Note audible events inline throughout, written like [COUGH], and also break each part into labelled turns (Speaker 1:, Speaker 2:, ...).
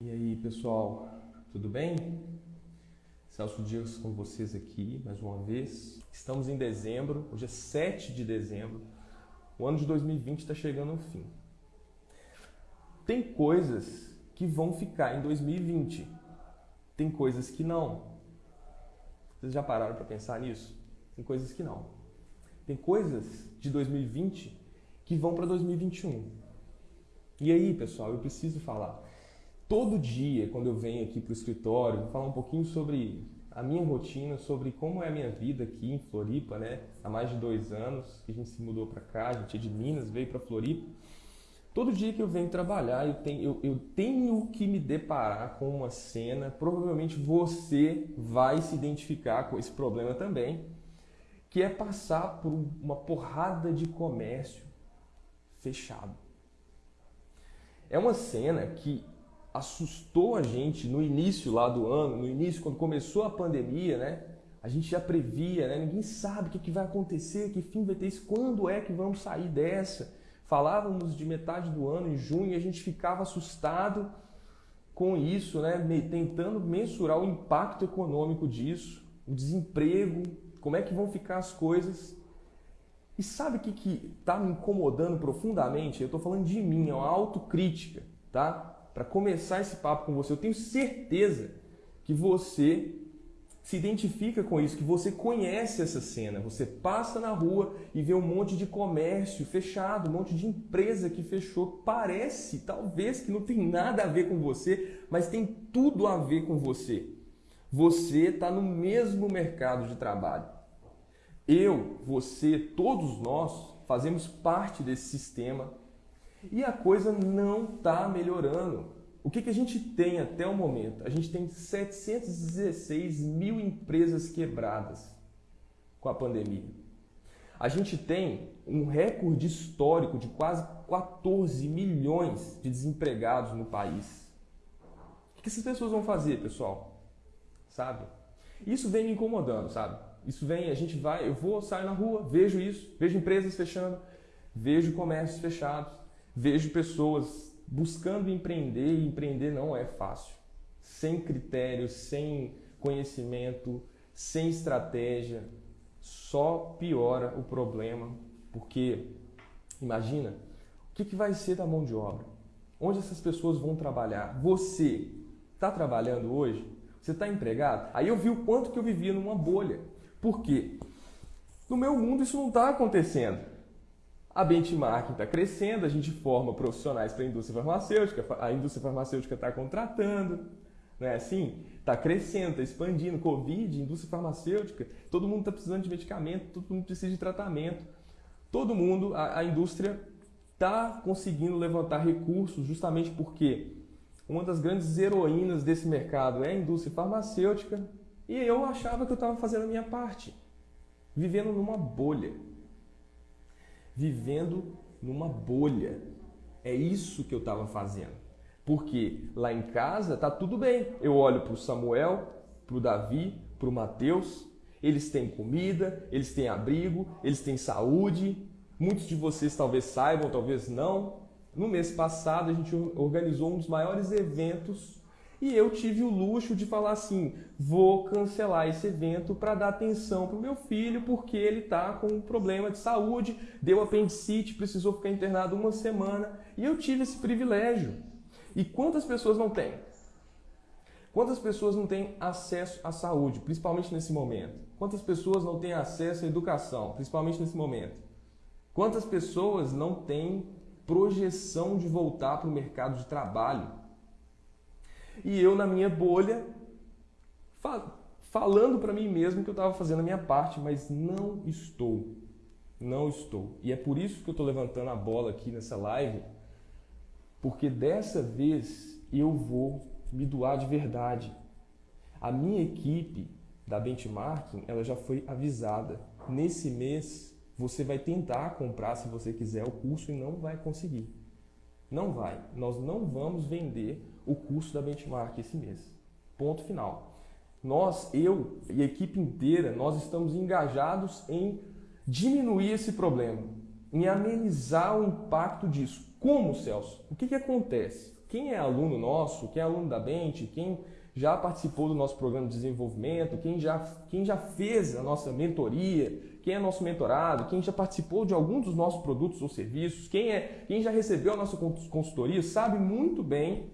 Speaker 1: E aí, pessoal, tudo bem? Celso Dias com vocês aqui mais uma vez. Estamos em dezembro, hoje é 7 de dezembro. O ano de 2020 está chegando ao fim. Tem coisas que vão ficar em 2020, tem coisas que não. Vocês já pararam para pensar nisso? Tem coisas que não. Tem coisas de 2020 que vão para 2021. E aí, pessoal, eu preciso falar todo dia, quando eu venho aqui para o escritório, vou falar um pouquinho sobre a minha rotina, sobre como é a minha vida aqui em Floripa, né? Há mais de dois anos que a gente se mudou para cá, a gente é de Minas, veio para Floripa. Todo dia que eu venho trabalhar, eu tenho, eu, eu tenho que me deparar com uma cena. Provavelmente você vai se identificar com esse problema também, que é passar por uma porrada de comércio fechado. É uma cena que assustou a gente no início lá do ano, no início, quando começou a pandemia, né? A gente já previa, né? Ninguém sabe o que, vai acontecer, que fim vai ter isso, quando é que vamos sair dessa. Falávamos de metade do ano, em junho, e a gente ficava assustado com isso, né? Tentando mensurar o impacto econômico disso, o desemprego, como é que vão ficar as coisas. E sabe o que está me incomodando profundamente? Eu estou falando de mim, é uma autocrítica, tá? Para começar esse papo com você. Eu tenho certeza que você se identifica com isso, que você conhece essa cena. Você passa na rua e vê um monte de comércio fechado, um monte de empresa que fechou. Parece, talvez, que não tem nada a ver com você, mas tem tudo a ver com você. Você está no mesmo mercado de trabalho. Eu, você, todos nós fazemos parte desse sistema e a coisa não está melhorando. O que, que a gente tem até o momento? A gente tem 716 mil empresas quebradas com a pandemia. A gente tem um recorde histórico de quase 14 milhões de desempregados no país. O que essas pessoas vão fazer, pessoal? Sabe? Isso vem me incomodando, sabe? Isso vem, a gente vai, eu vou, sair na rua, vejo isso, vejo empresas fechando, vejo comércios fechados, Vejo pessoas buscando empreender e empreender não é fácil. Sem critério, sem conhecimento, sem estratégia, só piora o problema, porque imagina o que, que vai ser da mão de obra? Onde essas pessoas vão trabalhar? Você está trabalhando hoje? Você está empregado? Aí eu vi o quanto que eu vivia numa bolha. Por quê? No meu mundo isso não está acontecendo. A benchmarking está crescendo, a gente forma profissionais para a indústria farmacêutica, a indústria farmacêutica está contratando, não é assim? Está crescendo, está expandindo. Covid, indústria farmacêutica, todo mundo está precisando de medicamento, todo mundo precisa de tratamento. Todo mundo, a, a indústria está conseguindo levantar recursos justamente porque uma das grandes heroínas desse mercado é a indústria farmacêutica e eu achava que eu estava fazendo a minha parte, vivendo numa bolha vivendo numa bolha. É isso que eu estava fazendo. Porque lá em casa tá tudo bem. Eu olho para o Samuel, para o Davi, para o Mateus. Eles têm comida, eles têm abrigo, eles têm saúde. Muitos de vocês talvez saibam, talvez não. No mês passado a gente organizou um dos maiores eventos e eu tive o luxo de falar assim: vou cancelar esse evento para dar atenção para o meu filho, porque ele está com um problema de saúde, deu apendicite, precisou ficar internado uma semana. E eu tive esse privilégio. E quantas pessoas não têm? Quantas pessoas não têm acesso à saúde, principalmente nesse momento? Quantas pessoas não têm acesso à educação, principalmente nesse momento? Quantas pessoas não têm projeção de voltar para o mercado de trabalho? E eu, na minha bolha, falando para mim mesmo que eu estava fazendo a minha parte, mas não estou. Não estou. E é por isso que eu estou levantando a bola aqui nessa live, porque dessa vez eu vou me doar de verdade. A minha equipe da benchmarking, ela já foi avisada. Nesse mês, você vai tentar comprar, se você quiser, o curso e não vai conseguir. Não vai. Nós não vamos vender o curso da Benchmark esse mês. Ponto final. Nós, eu e a equipe inteira, nós estamos engajados em diminuir esse problema, em amenizar o impacto disso. Como, Celso? O que, que acontece? quem é aluno nosso, quem é aluno da Bente, quem já participou do nosso programa de desenvolvimento, quem já, quem já fez a nossa mentoria, quem é nosso mentorado, quem já participou de algum dos nossos produtos ou serviços, quem, é, quem já recebeu a nossa consultoria, sabe muito bem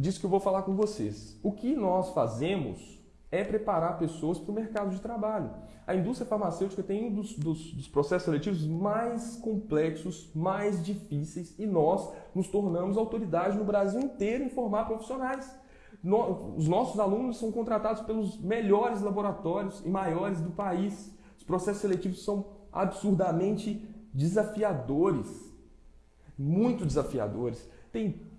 Speaker 1: disso que eu vou falar com vocês. O que nós fazemos é preparar pessoas para o mercado de trabalho. A indústria farmacêutica tem um dos, dos, dos, processos seletivos mais complexos, mais difíceis, e nós nos tornamos autoridade no Brasil inteiro em formar profissionais. No, os nossos alunos são contratados pelos melhores laboratórios e maiores do país. Os processos seletivos são absurdamente desafiadores, muito desafiadores. Tem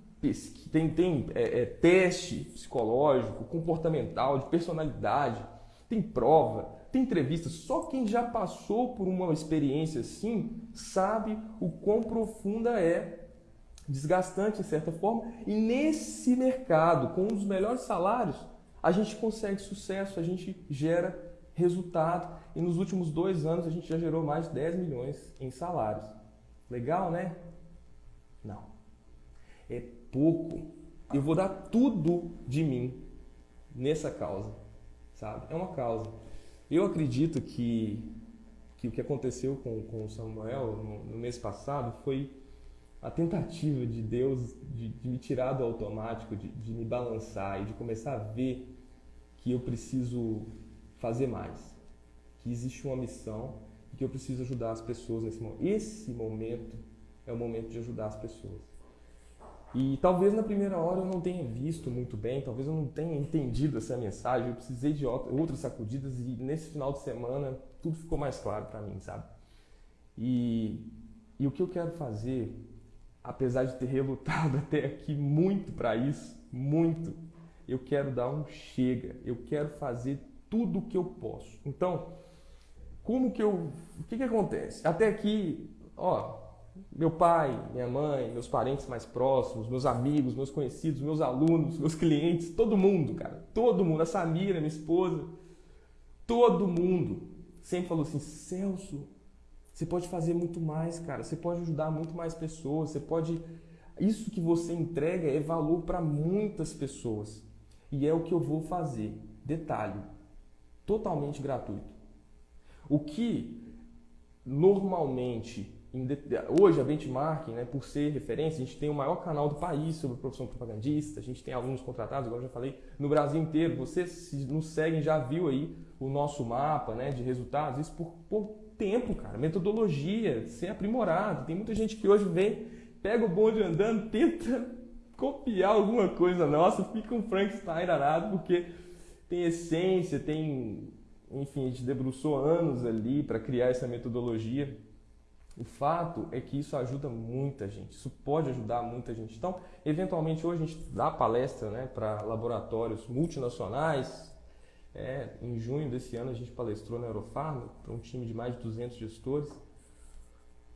Speaker 1: tem, tem é, é, teste psicológico, comportamental, de personalidade, tem prova, tem entrevista. Só quem já passou por uma experiência assim sabe o quão profunda é, desgastante em certa forma. E nesse mercado, com os melhores salários, a gente consegue sucesso, a gente gera resultado. E nos últimos dois anos a gente já gerou mais de 10 milhões em salários. Legal, né? Não. É pouco, eu vou dar tudo de mim nessa causa, sabe? É uma causa. Eu acredito que, que o que aconteceu com, com o Samuel no, no mês passado foi a tentativa de Deus de, de me tirar do automático, de, de me balançar e de começar a ver que eu preciso fazer mais, que existe uma missão e que eu preciso ajudar as pessoas nesse momento. Esse momento é o momento de ajudar as pessoas. E talvez na primeira hora eu não tenha visto muito bem, talvez eu não tenha entendido essa mensagem, eu precisei de outras sacudidas e nesse final de semana tudo ficou mais claro para mim, sabe? E, e o que eu quero fazer, apesar de ter relutado [LAUGHS] até aqui muito para isso, muito, eu quero dar um chega, eu quero fazer tudo o que eu posso. Então, como que eu. O que, que acontece? Até aqui, ó, meu pai, minha mãe, meus parentes mais próximos, meus amigos, meus conhecidos, meus alunos, meus clientes, todo mundo, cara, todo mundo, a Samira, minha esposa, todo mundo. Sempre falou assim: Celso, você pode fazer muito mais, cara, você pode ajudar muito mais pessoas, você pode. Isso que você entrega é valor para muitas pessoas. E é o que eu vou fazer. Detalhe: totalmente gratuito. O que normalmente Hoje a benchmarking, né, por ser referência, a gente tem o maior canal do país sobre profissão propagandista, a gente tem alunos contratados, agora já falei, no Brasil inteiro. Você se nos segue já viu aí o nosso mapa né, de resultados, isso por, por tempo, cara. Metodologia, ser aprimorado. Tem muita gente que hoje vem, pega o bonde andando, tenta [LAUGHS] copiar alguma coisa nossa, fica um Frankenstein danado, porque tem essência, tem. Enfim, a gente debruçou anos ali para criar essa metodologia o fato é que isso ajuda muita gente, isso pode ajudar muita gente. Então, eventualmente, hoje a gente dá palestra né, para laboratórios multinacionais. É, em junho desse ano, a gente palestrou na Eurofarma para um time de mais de 200 gestores.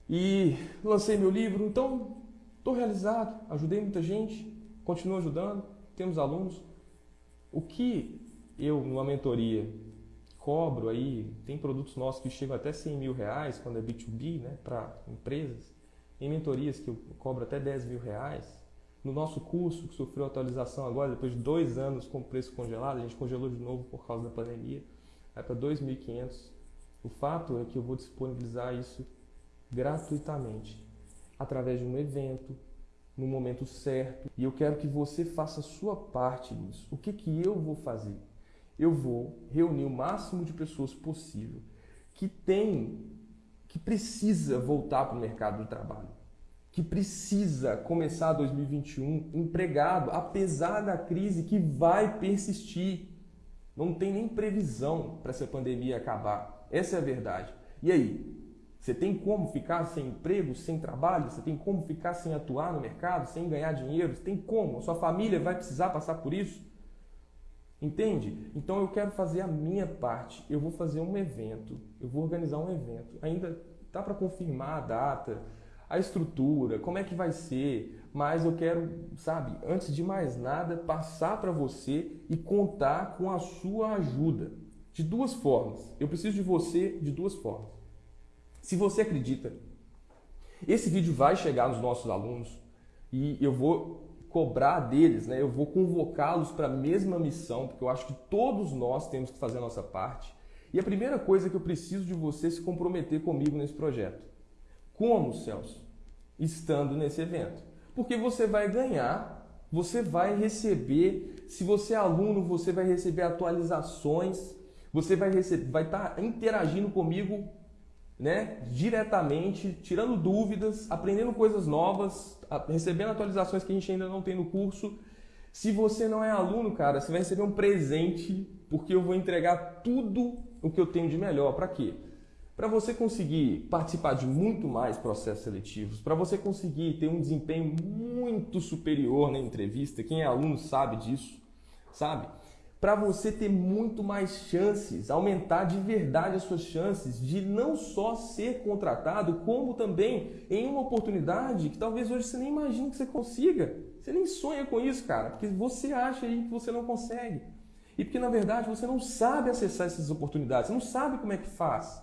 Speaker 1: E lancei meu livro, então estou realizado, ajudei muita gente, continuo ajudando, temos alunos. O que eu, numa mentoria, cobro aí, tem produtos nossos que chegam até 100 mil reais quando é B2B, né, para empresas. Em mentorias que eu cobro até 10 mil reais. No nosso curso, que sofreu atualização agora, depois de dois anos com preço congelado, a gente congelou de novo por causa da pandemia, vai para 2.500. O fato é que eu vou disponibilizar isso gratuitamente, através de um evento, no momento certo. E eu quero que você faça a sua parte nisso. O que, que eu vou fazer? Eu vou reunir o máximo de pessoas possível que tem, que precisa voltar para o mercado de trabalho, que precisa começar 2021 empregado, apesar da crise que vai persistir. Não tem nem previsão para essa pandemia acabar. Essa é a verdade. E aí? Você tem como ficar sem emprego, sem trabalho? Você tem como ficar sem atuar no mercado, sem ganhar dinheiro? Você tem como? A sua família vai precisar passar por isso? Entende? Então eu quero fazer a minha parte. Eu vou fazer um evento, eu vou organizar um evento. Ainda dá para confirmar a data, a estrutura, como é que vai ser, mas eu quero, sabe, antes de mais nada, passar para você e contar com a sua ajuda. De duas formas. Eu preciso de você de duas formas. Se você acredita, esse vídeo vai chegar nos nossos alunos e eu vou cobrar deles, né? Eu vou convocá-los para a mesma missão, porque eu acho que todos nós temos que fazer a nossa parte. E a primeira coisa é que eu preciso de você se comprometer comigo nesse projeto. Como, Celso? Estando nesse evento. Porque você vai ganhar, você vai receber, se você é aluno, você vai receber atualizações, você vai receber, vai estar tá interagindo comigo né, diretamente, tirando dúvidas, aprendendo coisas novas, recebendo atualizações que a gente ainda não tem no curso. Se você não é aluno, cara, você vai receber um presente, porque eu vou entregar tudo o que eu tenho de melhor. Para quê? Para você conseguir participar de muito mais processos seletivos, para você conseguir ter um desempenho muito superior na entrevista, quem é aluno sabe disso, sabe? Para você ter muito mais chances, aumentar de verdade as suas chances de não só ser contratado, como também em uma oportunidade que talvez hoje você nem imagine que você consiga. Você nem sonha com isso, cara, porque você acha aí que você não consegue. E porque na verdade você não sabe acessar essas oportunidades, você não sabe como é que faz.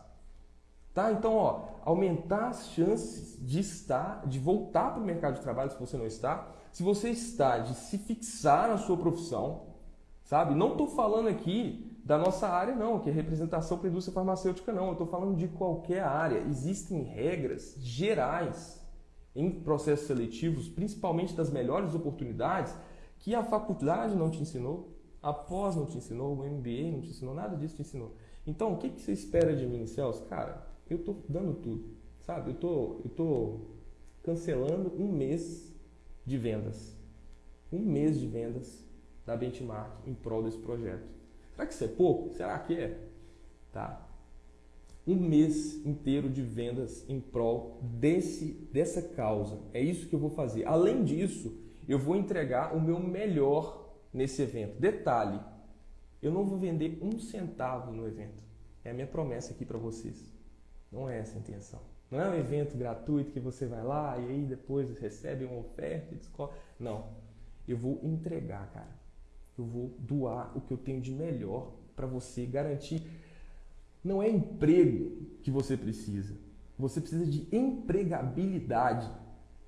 Speaker 1: Tá? Então, ó, aumentar as chances de estar, de voltar para o mercado de trabalho se você não está. Se você está, de se fixar na sua profissão, Sabe? Não estou falando aqui da nossa área, não, que é representação para a indústria farmacêutica, não. Eu estou falando de qualquer área. Existem regras gerais em processos seletivos, principalmente das melhores oportunidades, que a faculdade não te ensinou, a pós não te ensinou, o MBA não te ensinou, nada disso te ensinou. Então, o que, que você espera de mim, Celso? Cara, eu estou dando tudo, sabe? Eu tô, estou tô cancelando um mês de vendas. Um mês de vendas da benchmark em prol desse projeto. Será que isso é pouco? Será que é? Tá? Um mês inteiro de vendas em prol desse, dessa causa. É isso que eu vou fazer. Além disso, eu vou entregar o meu melhor nesse evento. Detalhe, eu não vou vender um centavo no evento. É a minha promessa aqui para vocês. Não é essa a intenção. Não é um evento gratuito que você vai lá e aí depois recebe uma oferta e descobre. Não. Eu vou entregar, cara eu vou doar o que eu tenho de melhor para você garantir. Não é emprego que você precisa. Você precisa de empregabilidade.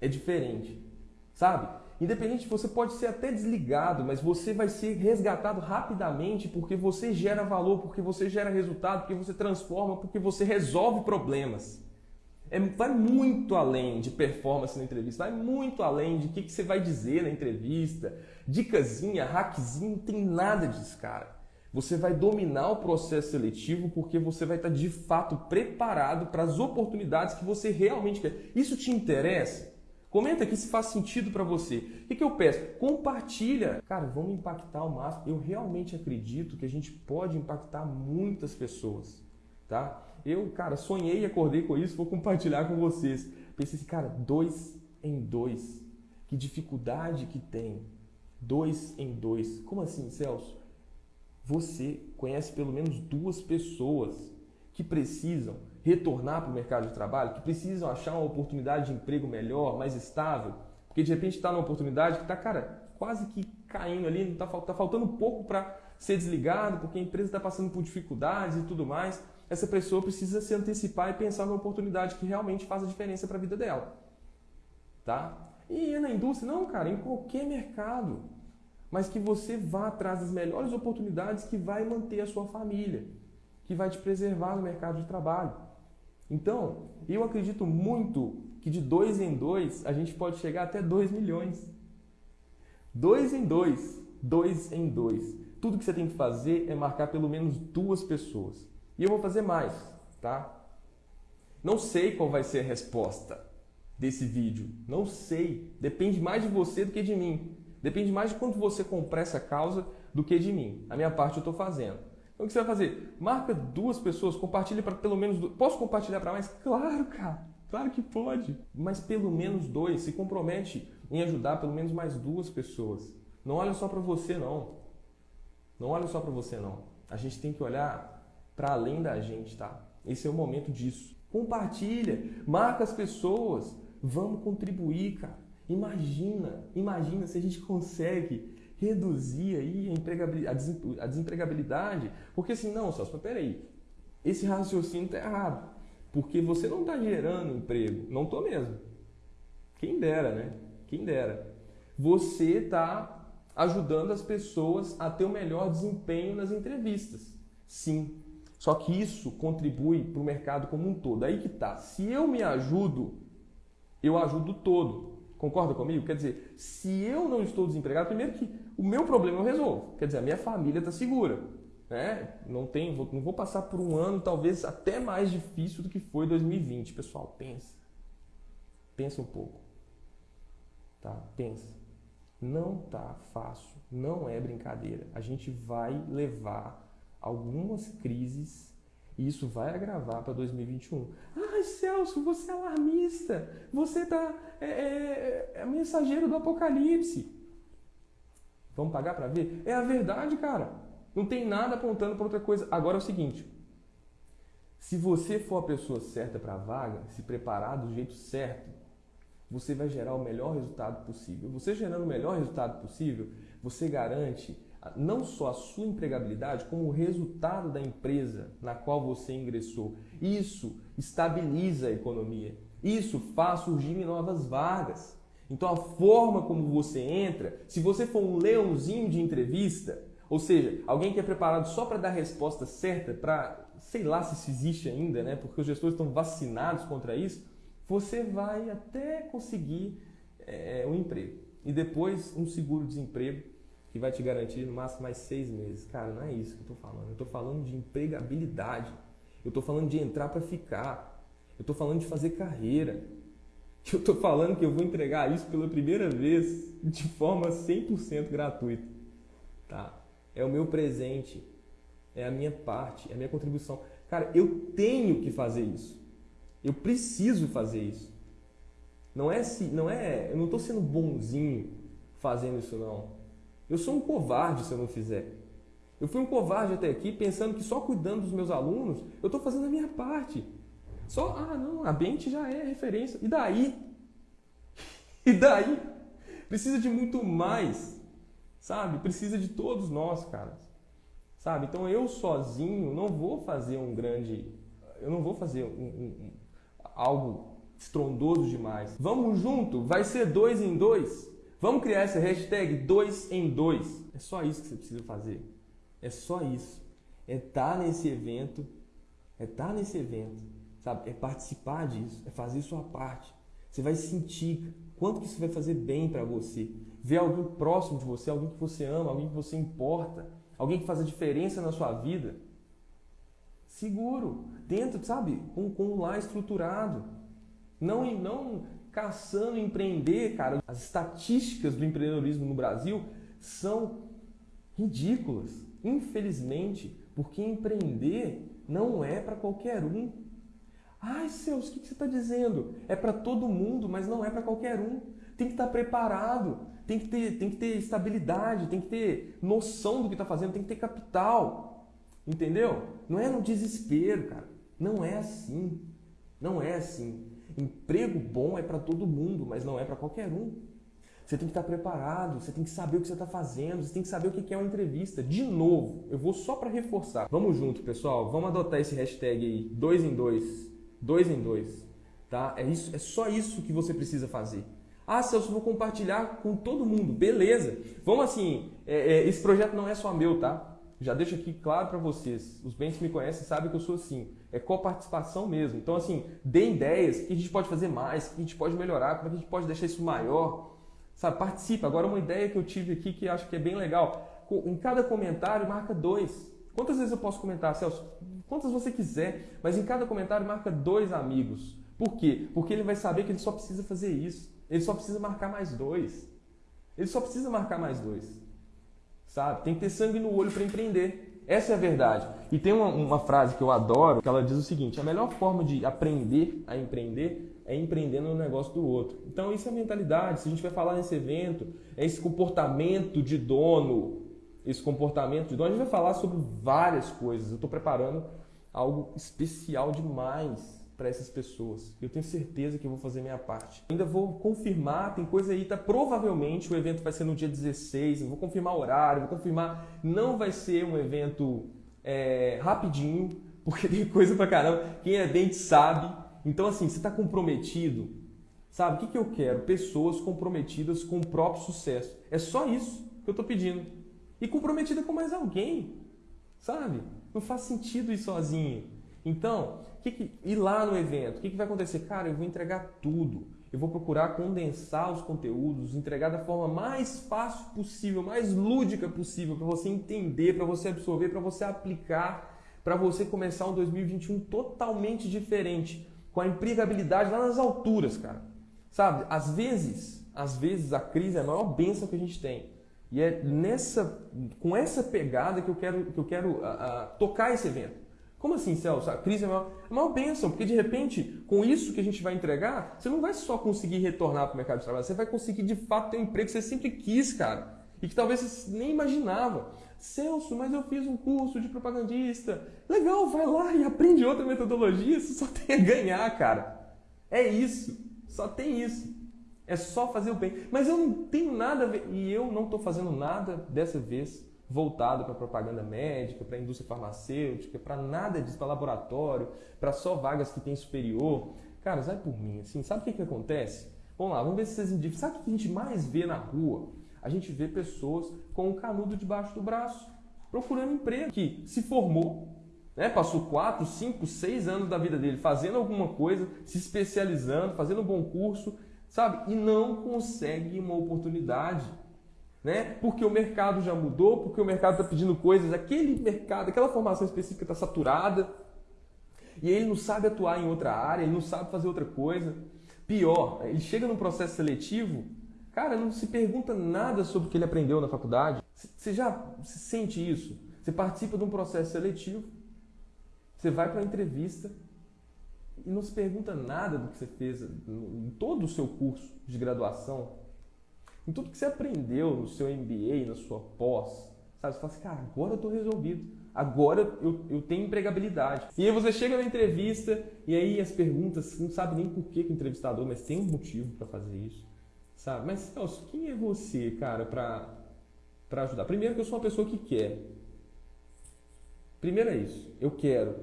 Speaker 1: É diferente. Sabe? Independente, você pode ser até desligado, mas você vai ser resgatado rapidamente porque você gera valor, porque você gera resultado, porque você transforma, porque você resolve problemas. É, vai muito além de performance na entrevista, vai muito além de o que, que você vai dizer na entrevista, dicasinha, hackzinho, não tem nada disso, cara. Você vai dominar o processo seletivo porque você vai estar de fato preparado para as oportunidades que você realmente quer. Isso te interessa? Comenta aqui se faz sentido para você. O que, que eu peço? Compartilha. Cara, vamos impactar o máximo. Eu realmente acredito que a gente pode impactar muitas pessoas, tá? Eu, cara, sonhei e acordei com isso, vou compartilhar com vocês. Pensei assim, cara, dois em dois. Que dificuldade que tem. Dois em dois. Como assim, Celso? Você conhece pelo menos duas pessoas que precisam retornar para o mercado de trabalho, que precisam achar uma oportunidade de emprego melhor, mais estável, porque de repente está numa oportunidade que está, cara, quase que caindo ali, está tá faltando pouco para ser desligado, porque a empresa está passando por dificuldades e tudo mais essa pessoa precisa se antecipar e pensar numa oportunidade que realmente faça diferença para a vida dela. Tá? E na indústria, não, cara, em qualquer mercado. Mas que você vá atrás das melhores oportunidades que vai manter a sua família, que vai te preservar no mercado de trabalho. Então, eu acredito muito que de dois em dois a gente pode chegar até 2 milhões. Dois em dois, dois em dois. Tudo que você tem que fazer é marcar pelo menos duas pessoas. E eu vou fazer mais, tá? Não sei qual vai ser a resposta desse vídeo. Não sei. Depende mais de você do que de mim. Depende mais de quanto você comprar essa causa do que de mim. A minha parte eu estou fazendo. Então o que você vai fazer? Marca duas pessoas, compartilha para pelo menos duas. Posso compartilhar para mais? Claro, cara. Claro que pode. Mas pelo menos dois. Se compromete em ajudar pelo menos mais duas pessoas. Não olha só para você, não. Não olha só para você, não. A gente tem que olhar para além da gente, tá? Esse é o momento disso. Compartilha, marca as pessoas, vamos contribuir, cara. Imagina, imagina se a gente consegue reduzir aí a desempregabilidade, porque assim, não, Celso, mas peraí, esse raciocínio está errado, porque você não está gerando emprego, não estou mesmo. Quem dera, né? Quem dera. você está ajudando as pessoas a ter o um melhor desempenho nas entrevistas. Sim. Só que isso contribui para o mercado como um todo. Aí que tá. Se eu me ajudo, eu ajudo todo. Concorda comigo? Quer dizer, se eu não estou desempregado, primeiro que o meu problema eu resolvo. Quer dizer, a minha família está segura. Né? Não, tem, não vou passar por um ano talvez até mais difícil do que foi 2020. Pessoal, pensa. Pensa um pouco. Tá? Pensa. Não tá fácil, não é brincadeira. A gente vai levar algumas crises e isso vai agravar para 2021. Celso, você é alarmista. Você tá, é, é, é mensageiro do apocalipse. Vamos pagar para ver? É a verdade, cara. Não tem nada apontando para outra coisa. Agora é o seguinte: se você for a pessoa certa para a vaga, se preparar do jeito certo, você vai gerar o melhor resultado possível. Você gerando o melhor resultado possível, você garante não só a sua empregabilidade, como o resultado da empresa na qual você ingressou. Isso estabiliza a economia. Isso faz surgir novas vagas. Então a forma como você entra, se você for um leãozinho de entrevista, ou seja, alguém que é preparado só para dar a resposta certa, para sei lá se isso existe ainda, né? Porque os gestores estão vacinados contra isso, você vai até conseguir é, um emprego e depois um seguro-desemprego que vai te garantir no máximo mais seis meses. Cara, não é isso que eu estou falando. Eu estou falando de empregabilidade. Eu estou falando de entrar para ficar. Eu estou falando de fazer carreira. [LAUGHS] Eu estou falando que eu vou entregar isso pela primeira vez de forma 100% gratuita. Tá? É o meu presente. É a minha parte. É a minha contribuição. Cara, eu tenho que fazer isso. Eu preciso fazer isso. Não é se, não é, eu não estou sendo bonzinho fazendo isso não. Eu sou um covarde se eu não fizer. Eu fui um covarde até aqui pensando que só cuidando dos meus alunos eu estou fazendo a minha parte. Só, ah, não, a Bente já é referência. E daí? [LAUGHS] E daí? Precisa de muito mais, sabe? Precisa de todos nós, cara. Sabe? Então eu sozinho não vou fazer um grande. Eu não vou fazer um, um, algo estrondoso demais. Vamos junto? Vai ser dois em dois? Vamos criar essa hashtag dois em dois. É só isso que você precisa fazer. É só isso. É estar tá nesse evento. É estar tá nesse evento. Sabe? É participar disso. É fazer sua parte. Você vai sentir quanto que isso vai fazer bem para você. Ver alguém próximo de você, alguém que você ama, alguém que você importa, alguém que faz a diferença na sua vida seguro, dentro, sabe, com, com um lar estruturado. Não, não caçando empreender, cara. As estatísticas do empreendedorismo no Brasil são ridículas, infelizmente, porque empreender não é para qualquer um. Ai, Celso, o que você está dizendo? É para todo mundo, mas não é para qualquer um. Tem que estar tá preparado, tem que, ter, tem que ter estabilidade, tem que ter noção do que está fazendo, tem que ter capital. Entendeu? Não é no desespero, cara. Não é assim. Não é assim. Emprego bom é para todo mundo, mas não é para qualquer um. Você tem que estar preparado, você tem que saber o que você está fazendo, você tem que saber o que é uma entrevista. De novo, eu vou só para reforçar. Vamos junto, pessoal. Vamos adotar esse hashtag aí, dois em dois, dois em dois, tá? É isso, é só isso que você precisa fazer. Ah, Celso, vou compartilhar com todo mundo. Beleza. Vamos assim, é, é, esse projeto não é só meu, tá? Já deixo aqui claro para vocês, os bens que me conhecem sabem que eu sou assim, é coparticipação mesmo. Então, assim, dê ideias, o que a gente pode fazer mais, o que a gente pode melhorar, como é que a gente pode deixar isso maior. Sabe, participa. Agora, uma ideia que eu tive aqui que acho que é bem legal. Em cada comentário, marca dois. Quantas vezes eu posso comentar, Celso? Quantas você quiser, mas em cada comentário marca dois amigos. Por quê? Porque ele vai saber que ele só precisa fazer isso. Ele só precisa marcar mais dois. Ele só precisa marcar mais dois sabe? Tem que ter sangue no olho para empreender. Essa é a verdade. E tem uma, uma, frase que eu adoro, que ela diz o seguinte: a melhor forma de aprender a empreender é empreendendo no negócio do outro. Então, isso é mentalidade. Se a gente vai falar nesse evento, é esse comportamento de dono. Esse comportamento de dono, a gente vai falar sobre várias coisas. Eu estou preparando algo especial demais para essas pessoas. Eu tenho certeza que eu vou fazer minha parte. Ainda vou confirmar, tem coisa aí, tá? Provavelmente o evento vai ser no dia 16, eu vou confirmar o horário, vou confirmar. Não vai ser um evento é, rapidinho, porque tem coisa pra caramba. Quem é dente sabe. Então, assim, você está comprometido, Sabe, o que, que eu quero? Pessoas comprometidas com o próprio sucesso. É só isso que eu estou pedindo. E comprometida com mais alguém. Sabe? Não faz sentido ir sozinho. Então, que que, ir lá no evento, o que, que vai acontecer? Cara, eu vou entregar tudo. Eu vou procurar condensar os conteúdos, entregar da forma mais fácil possível, mais lúdica possível, para você entender, para você absorver, para você aplicar, para você começar um 2021 totalmente diferente, com a empregabilidade lá nas alturas, cara. Sabe? Às vezes, às vezes a crise é a maior bênção que a gente tem. E é nessa, com essa pegada que eu quero, que eu quero uh, uh, tocar esse evento. Como assim, Celso? A crise é uma, é uma bênção, porque de repente, com isso que a gente vai entregar, você não vai só conseguir retornar para o mercado de trabalho, você vai conseguir de fato ter um emprego que você sempre quis, cara. E que talvez você nem imaginava. Celso, mas eu fiz um curso de propagandista. Legal, vai lá e aprende outra metodologia, você só tem a ganhar, cara. É isso. Só tem isso. É só fazer o bem. Mas eu não tenho nada a ver. E eu não estou fazendo nada dessa vez voltado para propaganda médica, para indústria farmacêutica, para nada disso, para laboratório, para só vagas que tem superior. Cara, sai por mim, assim, sabe o que, que acontece? Vamos lá, vamos ver se vocês indicam. Sabe o que a gente mais vê na rua? A gente vê pessoas com um canudo debaixo do braço, procurando emprego, que se formou, né? Passou 4, 5, 6 anos da vida dele fazendo alguma coisa, se especializando, fazendo um bom curso, sabe? E não consegue uma oportunidade. Né? Porque o mercado já mudou, porque o mercado está pedindo coisas, aquele mercado, aquela formação específica está saturada, e ele não sabe atuar em outra área, ele não sabe fazer outra coisa. Pior, ele chega num processo seletivo, cara, não se pergunta nada sobre o que ele aprendeu na faculdade. Você já sente isso? Você participa de um processo seletivo, você vai para a entrevista e não se pergunta nada do que você fez em todo o seu curso de graduação, em tudo que você aprendeu no seu MBA, na sua pós. Sabe? Você fala assim, cara, agora eu estou resolvido. Agora eu, eu tenho empregabilidade. E aí você chega na entrevista e aí as perguntas, você não sabe nem por que, o entrevistador, mas tem um motivo para fazer isso. Sabe? Mas, Celso, quem é você, cara, para ajudar? Primeiro que eu sou uma pessoa que quer. Primeiro é isso. Eu quero.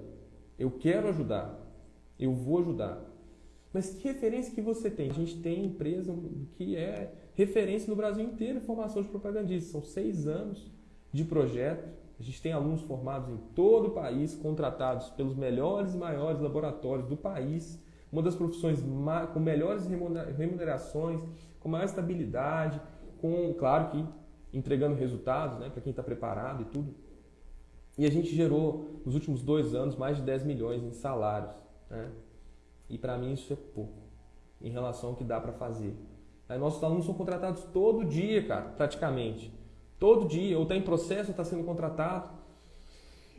Speaker 1: Eu quero ajudar. Eu vou ajudar. Mas que referência que você tem? A gente tem empresa que é referência no Brasil inteiro em formação de propagandistas. São seis anos de projeto. A gente tem alunos formados em todo o país, contratados pelos melhores e maiores laboratórios do país. Uma das profissões com melhores remunerações, com maior estabilidade, com, claro que entregando resultados né, para quem está preparado e tudo. E a gente gerou, nos últimos dois anos, mais de 10 milhões em salários. Né? E para mim isso é pouco, em relação ao que dá para fazer. Aí nossos alunos são contratados todo dia, cara, praticamente. Todo dia, ou está em processo, ou está sendo contratado.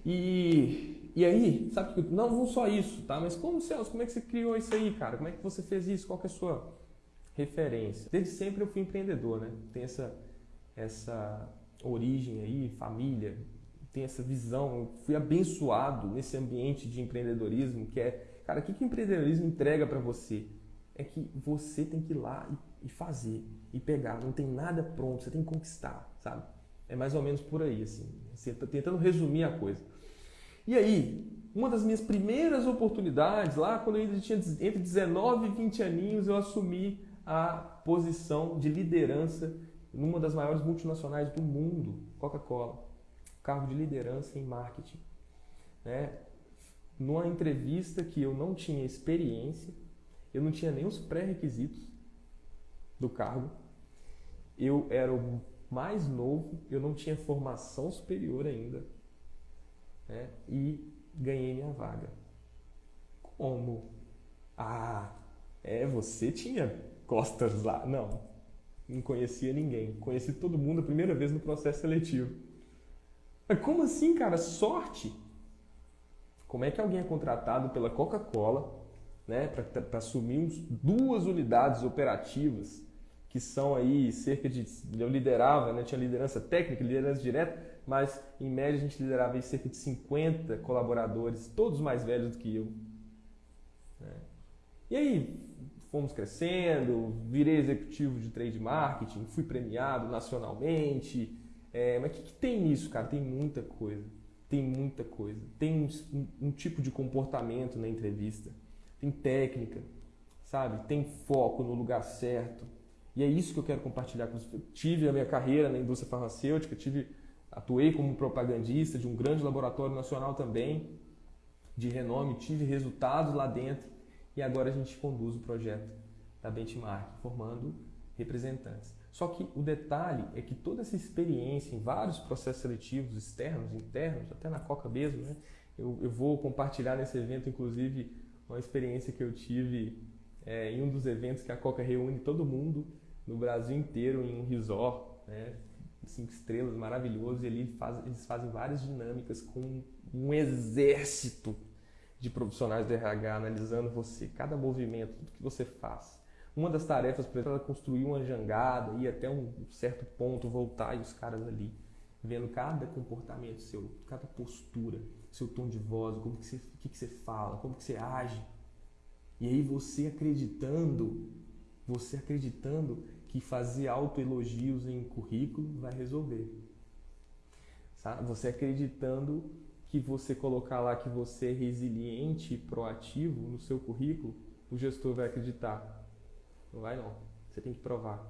Speaker 1: E, e aí, sabe que não, não só isso, tá? Mas como, Celso, como é que você criou isso aí, cara? Como é que você fez isso? Qual é a sua referência? Desde sempre eu fui empreendedor, né? Tem essa, essa origem aí, família, tem essa visão, fui abençoado nesse ambiente de empreendedorismo, que é, cara, o que, que o empreendedorismo entrega para você? É que você tem que ir lá e, e, fazer, e pegar, não tem nada pronto, você tem que conquistar, sabe? É mais ou menos por aí, assim, assim tentando resumir a coisa. E aí, uma das minhas primeiras oportunidades, lá quando eu tinha entre 19 e 20 aninhos, eu assumi a posição de liderança numa das maiores multinacionais do mundo, Coca-Cola cargo de liderança em marketing. Né? Numa entrevista que eu não tinha experiência, eu não tinha nem os pré-requisitos do cargo, eu era o mais novo, eu não tinha formação superior ainda, né? e ganhei minha vaga. Como? Ah, é, você tinha costas lá. Não, não conhecia ninguém. Conheci todo mundo a primeira vez no processo seletivo. Como assim, cara? Sorte? Como é que alguém é contratado pela Coca-Cola né, para assumir duas unidades operativas que são aí cerca de. Eu liderava, né, tinha liderança técnica, liderança direta, mas em média a gente liderava aí cerca de 50 colaboradores, todos mais velhos do que eu. Né? E aí fomos crescendo, virei executivo de trade marketing, fui premiado nacionalmente, é, mas o que, que, tem nisso, cara? Tem muita coisa. Tem muita coisa. Tem um, um, tipo de comportamento na entrevista. Tem técnica, sabe? Tem foco no lugar certo. E é isso que eu quero compartilhar com vocês. Tive a minha carreira na indústria farmacêutica, tive, atuei como propagandista de um grande laboratório nacional também, de renome, tive resultados lá dentro e agora a gente conduz o projeto da Benchmark, formando representantes. Só que o detalhe é que toda essa experiência em vários processos seletivos externos, internos, até na Coca mesmo, né? eu, eu vou compartilhar nesse evento, inclusive, uma experiência que eu tive é, em um dos eventos que a Coca reúne todo mundo no Brasil inteiro em um resort, né? cinco estrelas, maravilhoso, e ali faz, eles fazem várias dinâmicas com um exército de profissionais do RH analisando você, cada movimento, tudo que você faz. Uma das tarefas para ela construir uma jangada, ir até um certo ponto, voltar e os caras ali vendo cada comportamento seu, cada postura, seu tom de voz, como que você, o que, que você fala, como que você age. E aí você acreditando, você acreditando que fazer autoelogios em currículo vai resolver. Sabe? Você acreditando que você colocar lá que você é resiliente e proativo no seu currículo, o gestor vai acreditar. Não vai não. Você tem que provar.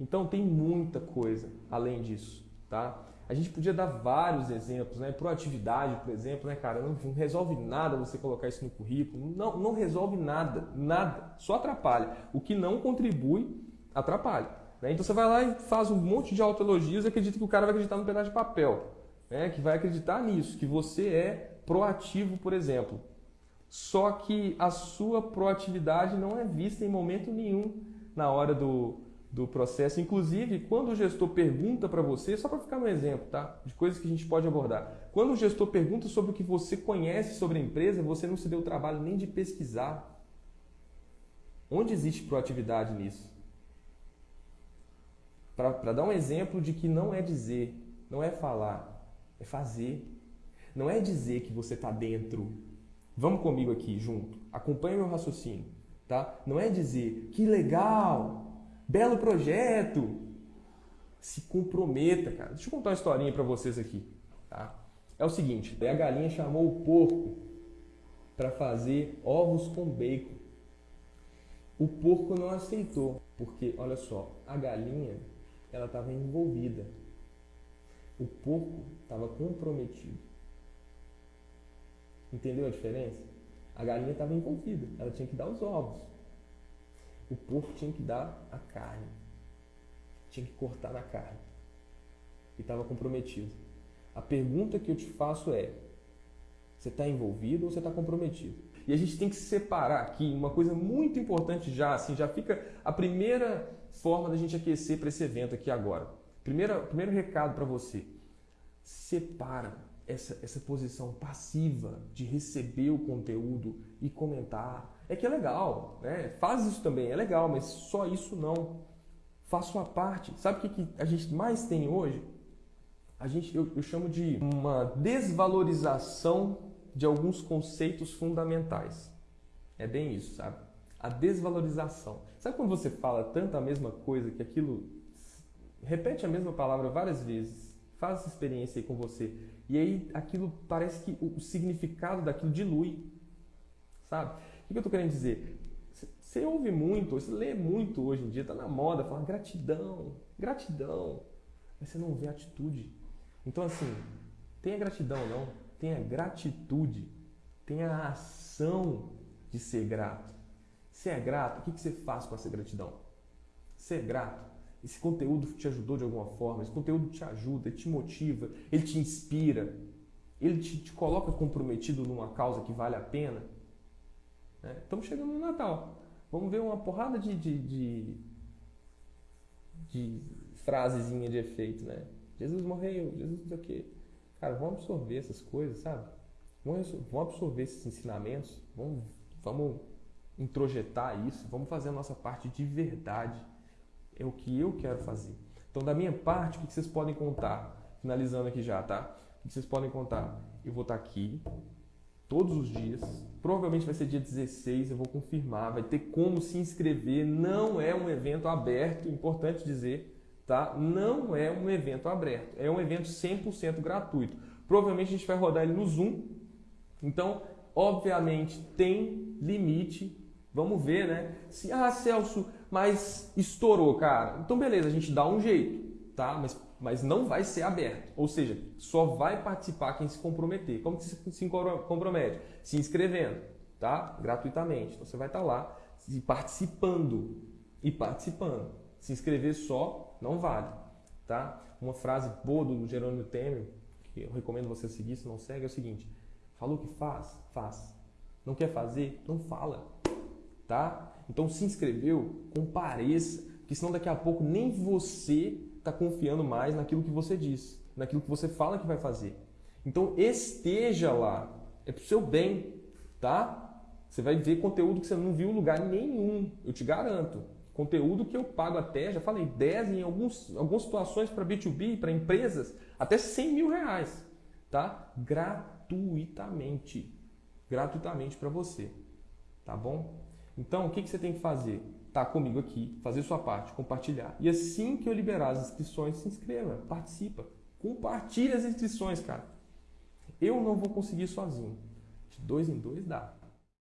Speaker 1: Então tem muita coisa além disso, tá? A gente podia dar vários exemplos, né? Proatividade, por exemplo, né, cara? Não, não, resolve nada você colocar isso no currículo. Não, não resolve nada, nada. Só atrapalha. O que não contribui, atrapalha. Né? Então você vai lá e faz um monte de autoelogios e acredita que o cara vai acreditar no pedaço de papel né, que vai acreditar nisso, que você é proativo, por exemplo. Só que a sua proatividade não é vista em momento nenhum na hora do, do processo. Inclusive, quando o gestor pergunta para você, só para ficar no exemplo, tá? De coisas que a gente pode abordar. Quando o gestor pergunta sobre o que você conhece sobre a empresa, você não se deu o trabalho nem de pesquisar. Onde existe proatividade nisso? Para dar um exemplo de que não é dizer, não é falar, é fazer. Não é dizer que você está dentro. Vamos comigo aqui junto. Acompanhe meu raciocínio, tá? Não é dizer que legal, belo projeto. Se comprometa, cara. Deixa eu contar uma historinha para vocês aqui, tá? É o seguinte, a galinha chamou o porco para fazer ovos com bacon. O porco não aceitou, porque olha só, a galinha ela estava envolvida o porco estava comprometido. Entendeu a diferença? A galinha estava envolvida, ela tinha que dar os ovos. O porco tinha que dar a carne. Tinha que cortar na carne. E estava comprometido. A pergunta que eu te faço é: você está envolvido ou você está comprometido? E a gente tem que separar aqui uma coisa muito importante já, assim, já fica a primeira forma da gente aquecer para esse evento aqui agora. Primeiro, primeiro recado para você: separa essa, essa posição passiva de receber o conteúdo e comentar. É que é legal, né? Faz isso também, é legal, mas só isso não. Faz sua parte. Sabe o que, que a gente mais tem hoje? A gente, eu, eu chamo de uma desvalorização de alguns conceitos fundamentais. É bem isso, sabe? A desvalorização. Sabe quando você fala tanto a mesma coisa que aquilo repete a mesma palavra várias vezes, faz essa experiência aí com você, e aí aquilo parece que o significado daquilo dilui, sabe? O que eu estou querendo dizer? Você ouve muito, você lê muito hoje em dia, está na moda, fala gratidão, gratidão, mas você não vê atitude. Então, assim, tenha gratidão não, tenha gratitude, tenha a ação de ser grato. Se é grato, o que você faz com essa gratidão? Ser grato esse conteúdo te ajudou de alguma forma, esse conteúdo te ajuda, te motiva, ele te inspira, ele te, te coloca comprometido numa causa que vale a pena. Né? Estamos chegando no Natal. Vamos ver uma porrada de, de, de, de frasezinha de efeito, né? Jesus morreu, Jesus o quê. Cara, vamos absorver essas coisas, sabe? Vamos, absorver esses ensinamentos, vamos, vamos introjetar isso, vamos fazer a nossa parte de verdade é o que eu quero fazer. Então, da minha parte, o que vocês podem contar? Finalizando aqui já, tá? O que vocês podem contar? Eu vou estar aqui todos os dias. Provavelmente vai ser dia 16, eu vou confirmar. Vai ter como se inscrever. Não é um evento aberto, importante dizer, tá? Não é um evento aberto. É um evento 100% gratuito. Provavelmente a gente vai rodar ele no Zoom. Então, obviamente, tem limite Vamos ver, né? Se, ah, Celso, mas estourou, cara. Então, beleza, a gente dá um jeito, tá? Mas, mas não vai ser aberto. Ou seja, só vai participar quem se comprometer. Como que se, se compromete? Se inscrevendo, tá? Gratuitamente. Então, você vai estar lá participando e participando. Se inscrever só não vale, tá? Uma frase boa do Jerônimo Temer, que eu recomendo você seguir se não segue, é o seguinte: falou que faz, faz. Não quer fazer? Não fala tá? Então se inscreveu, compareça, porque senão daqui a pouco nem você está confiando mais naquilo que você diz, naquilo que você fala que vai fazer. Então esteja lá, é pro seu bem, tá? Você vai ver conteúdo que você não viu em lugar nenhum, eu te garanto. Conteúdo que eu pago até, já falei, 10 em alguns, algumas situações para B2B, para empresas, até 100 mil reais, tá? Gratuitamente. Gratuitamente para você, tá bom? Então, o que, que você tem que fazer? Tá comigo aqui, fazer sua parte, compartilhar. E assim que eu liberar as inscrições, se inscreva, participa. Compartilhe as inscrições, cara. Eu não vou conseguir sozinho. De dois em dois dá.